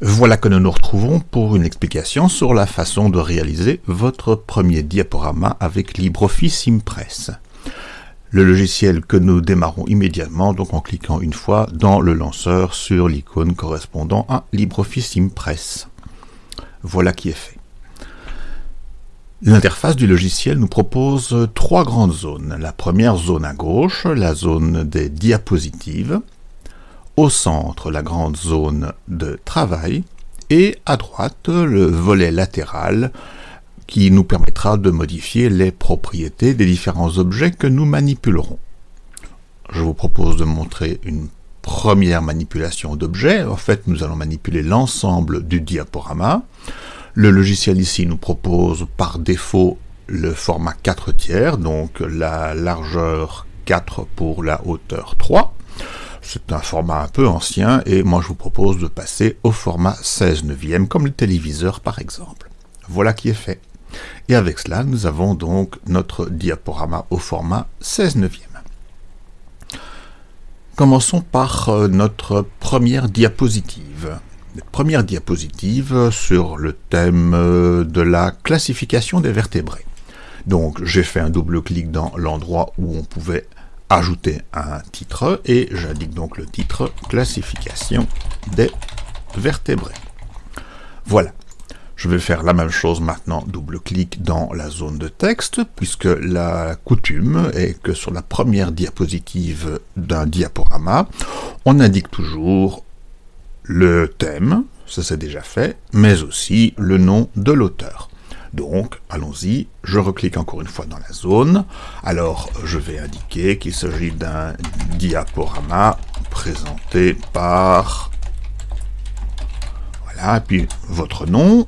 Voilà que nous nous retrouvons pour une explication sur la façon de réaliser votre premier diaporama avec LibreOffice Impress. Le logiciel que nous démarrons immédiatement, donc en cliquant une fois dans le lanceur sur l'icône correspondant à LibreOffice Impress. Voilà qui est fait. L'interface du logiciel nous propose trois grandes zones. La première zone à gauche, la zone des diapositives, au centre la grande zone de travail et à droite le volet latéral qui nous permettra de modifier les propriétés des différents objets que nous manipulerons. Je vous propose de montrer une première manipulation d'objets. En fait, nous allons manipuler l'ensemble du diaporama. Le logiciel ici nous propose par défaut le format 4 tiers, donc la largeur 4 pour la hauteur 3. C'est un format un peu ancien et moi je vous propose de passer au format 16 neuvième comme le téléviseur par exemple. Voilà qui est fait. Et avec cela, nous avons donc notre diaporama au format 16 neuvième. Commençons par euh, notre première diapositive. Première diapositive sur le thème euh, de la classification des vertébrés. Donc j'ai fait un double clic dans l'endroit où on pouvait ajouter un titre et j'indique donc le titre classification des vertébrés. Voilà. Je vais faire la même chose maintenant, double-clic dans la zone de texte, puisque la coutume est que sur la première diapositive d'un diaporama, on indique toujours le thème, ça c'est déjà fait, mais aussi le nom de l'auteur. Donc, allons-y, je reclique encore une fois dans la zone. Alors, je vais indiquer qu'il s'agit d'un diaporama présenté par... Voilà, puis votre nom,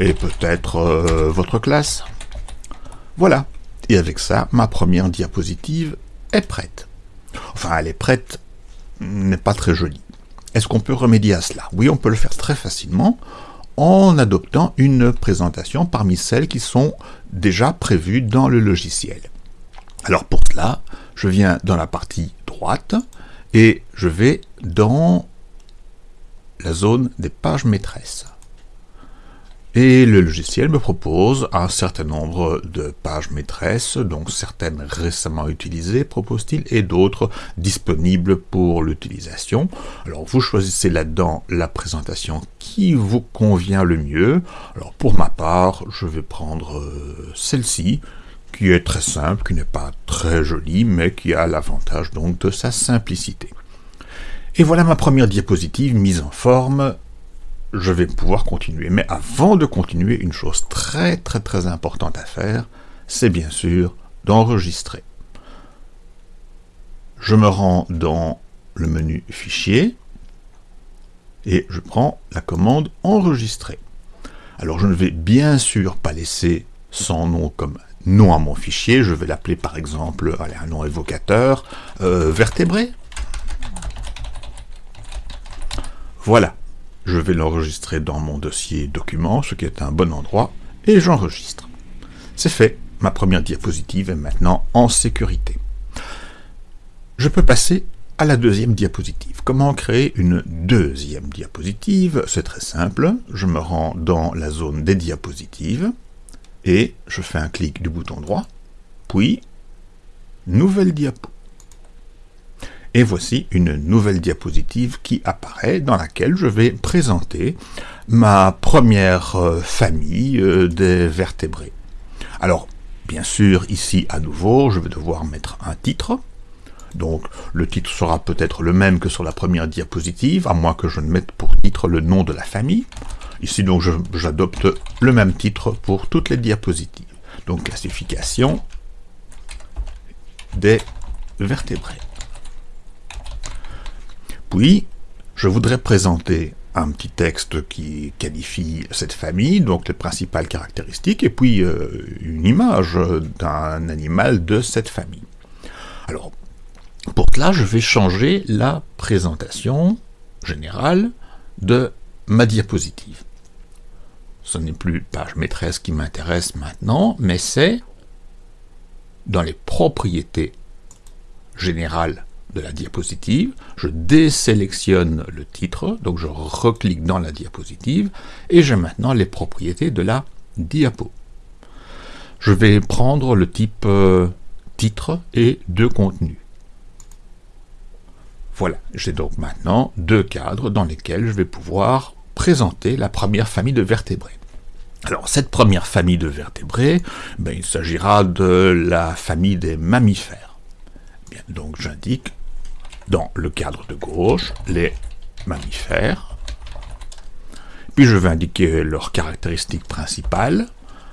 et peut-être euh, votre classe. Voilà, et avec ça, ma première diapositive est prête. Enfin, elle est prête, n'est pas très jolie. Est-ce qu'on peut remédier à cela? Oui, on peut le faire très facilement en adoptant une présentation parmi celles qui sont déjà prévues dans le logiciel. Alors pour cela, je viens dans la partie droite et je vais dans la zone des pages maîtresses. Et le logiciel me propose un certain nombre de pages maîtresses, donc certaines récemment utilisées, propose-t-il, et d'autres disponibles pour l'utilisation. Alors vous choisissez là-dedans la présentation qui vous convient le mieux. Alors pour ma part, je vais prendre euh, celle-ci, qui est très simple, qui n'est pas très jolie, mais qui a l'avantage donc de sa simplicité. Et voilà ma première diapositive mise en forme je vais pouvoir continuer. Mais avant de continuer, une chose très très très importante à faire, c'est bien sûr d'enregistrer. Je me rends dans le menu Fichier et je prends la commande Enregistrer. Alors je ne vais bien sûr pas laisser son nom comme nom à mon fichier, je vais l'appeler par exemple, un nom évocateur, euh, vertébré. Voilà, je vais l'enregistrer dans mon dossier document, ce qui est un bon endroit, et j'enregistre. C'est fait, ma première diapositive est maintenant en sécurité. Je peux passer à la deuxième diapositive. Comment créer une deuxième diapositive? C'est très simple, je me rends dans la zone des diapositives, et je fais un clic du bouton droit, puis Nouvelle diapo. Et voici une nouvelle diapositive qui apparaît dans laquelle je vais présenter ma première euh, famille euh, des vertébrés. Alors, bien sûr, ici à nouveau, je vais devoir mettre un titre. Donc, le titre sera peut-être le même que sur la première diapositive, à moins que je ne mette pour titre le nom de la famille. Ici, donc, j'adopte le même titre pour toutes les diapositives. Donc, classification des vertébrés. Puis, je voudrais présenter un petit texte qui qualifie cette famille, donc les principales caractéristiques, et puis euh, une image d'un animal de cette famille. Alors, pour cela, je vais changer la présentation générale de ma diapositive. Ce n'est plus page maîtresse qui m'intéresse maintenant, mais c'est dans les propriétés générales de la diapositive, je désélectionne le titre, donc je reclique dans la diapositive, et j'ai maintenant les propriétés de la diapo. Je vais prendre le type euh, titre et de contenu. Voilà, j'ai donc maintenant deux cadres dans lesquels je vais pouvoir présenter la première famille de vertébrés. Alors, cette première famille de vertébrés, ben, il s'agira de la famille des mammifères. Donc j'indique dans le cadre de gauche les mammifères. Puis je vais indiquer leurs caractéristiques principales.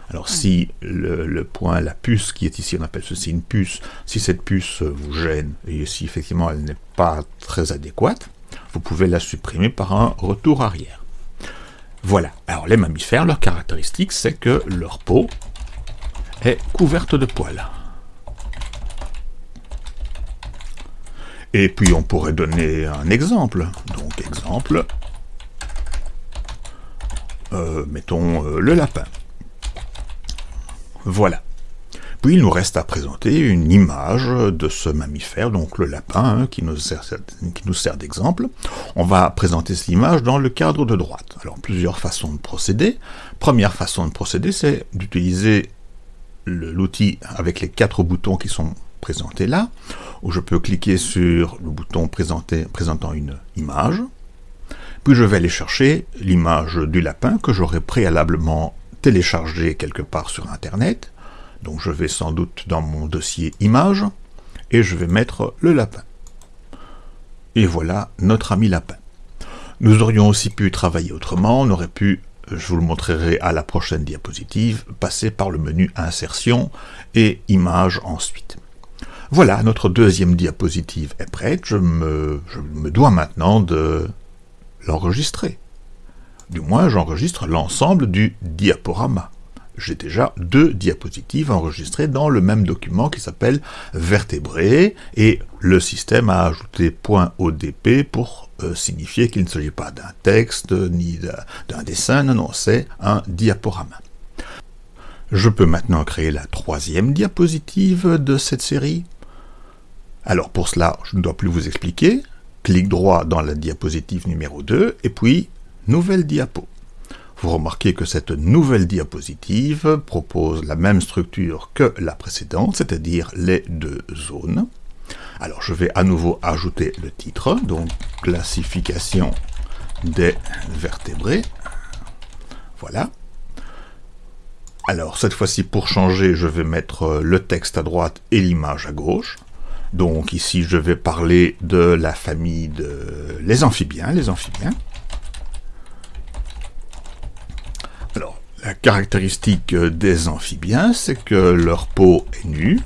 Alors si le, point, la puce qui est ici, on appelle ceci une puce, si cette puce vous gêne, et si effectivement elle n'est pas très adéquate, vous pouvez la supprimer par un retour arrière. Voilà, alors les mammifères, leur caractéristique, c'est que leur peau est couverte de poils. Et puis on pourrait donner un exemple. Donc exemple, euh, mettons euh, le lapin. Voilà. Puis il nous reste à présenter une image de ce mammifère, donc le lapin, hein, qui nous sert, sert d'exemple. On va présenter cette image dans le cadre de droite. Alors plusieurs façons de procéder. Première façon de procéder, c'est d'utiliser l'outil avec les quatre boutons qui sont présentés là, où je peux cliquer sur le bouton présenter, présentant une image, puis je vais aller chercher l'image du lapin que j'aurais préalablement téléchargé quelque part sur Internet. Donc je vais sans doute dans mon dossier images, et je vais mettre le lapin. Et voilà notre ami lapin. Nous aurions aussi pu travailler autrement, on aurait pu, je vous le montrerai à la prochaine diapositive, passer par le menu insertion et images ensuite. Voilà, notre deuxième diapositive est prête, je me, dois maintenant de l'enregistrer. Du moins, j'enregistre l'ensemble du diaporama. J'ai déjà deux diapositives enregistrées dans le même document qui s'appelle vertébré et le système a ajouté .odp pour euh, signifier qu'il ne s'agit pas d'un texte ni d'un dessin, non, non, c'est un diaporama. Je peux maintenant créer la troisième diapositive de cette série. Alors pour cela, je ne dois plus vous expliquer. Clic droit dans la diapositive numéro 2 et puis Nouvelle diapo. Vous remarquez que cette nouvelle diapositive propose la même structure que la précédente, c'est-à-dire les deux zones. Alors je vais à nouveau ajouter le titre, donc classification des vertébrés. Voilà. Alors cette fois-ci pour changer, je vais mettre le texte à droite et l'image à gauche. Donc ici je vais parler de la famille de les amphibiens, amphibiens. La caractéristique des amphibiens, c'est que leur peau est nue.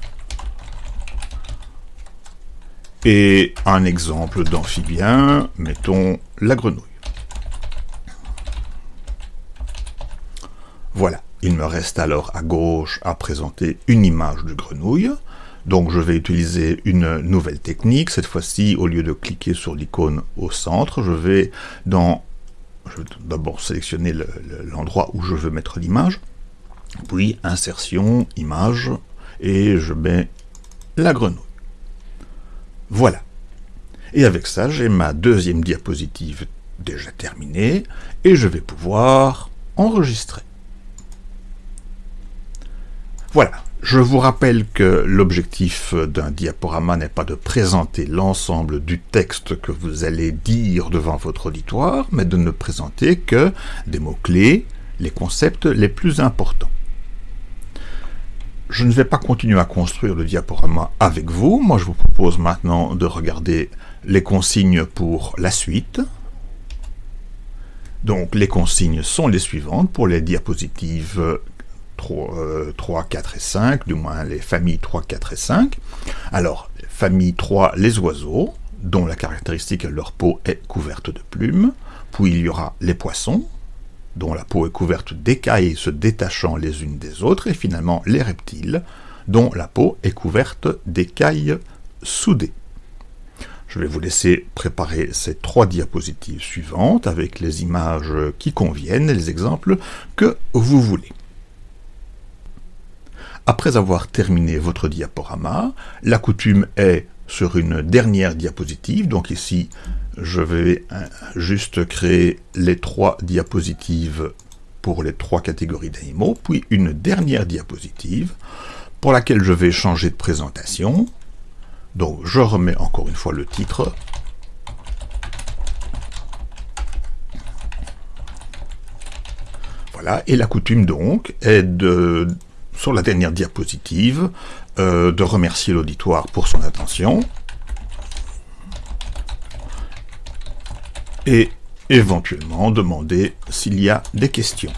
Et un exemple d'amphibien, mettons la grenouille. Voilà, il me reste alors à gauche à présenter une image de grenouille. Donc je vais utiliser une nouvelle technique. Cette fois-ci, au lieu de cliquer sur l'icône au centre, je vais dans d'abord sélectionner l'endroit où je veux mettre l'image, puis insertion, image, et je mets la grenouille. Voilà. Et avec ça, j'ai ma deuxième diapositive déjà terminée, et je vais pouvoir enregistrer. Voilà, je vous rappelle que l'objectif d'un diaporama n'est pas de présenter l'ensemble du texte que vous allez dire devant votre auditoire, mais de ne présenter que des mots-clés, les concepts les plus importants. Je ne vais pas continuer à construire le diaporama avec vous. Moi, je vous propose maintenant de regarder les consignes pour la suite. Donc, les consignes sont les suivantes pour les diapositives 3, 3, 4 et 5, du moins les familles 3, 4 et 5. Alors, famille 3, les oiseaux, dont la caractéristique leur peau est couverte de plumes. Puis il y aura les poissons, dont la peau est couverte d'écailles se détachant les unes des autres. Et finalement, les reptiles, dont la peau est couverte d'écailles soudées. Je vais vous laisser préparer ces trois diapositives suivantes avec les images qui conviennent et les exemples que vous voulez. Après avoir terminé votre diaporama, la coutume est sur une dernière diapositive. Donc ici, je vais euh, juste créer les trois diapositives pour les trois catégories d'animaux, puis une dernière diapositive pour laquelle je vais changer de présentation. Donc je remets encore une fois le titre. Voilà, et la coutume donc est de, sur la dernière diapositive, euh, de remercier l'auditoire pour son attention. Et éventuellement demander s'il y a des questions.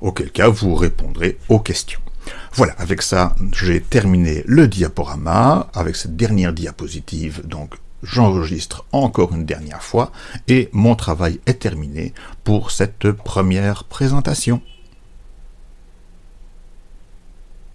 Auquel cas, vous répondrez aux questions. Voilà, avec ça, j'ai terminé le diaporama, avec cette dernière diapositive, donc j'enregistre encore une dernière fois, et mon travail est terminé pour cette première présentation.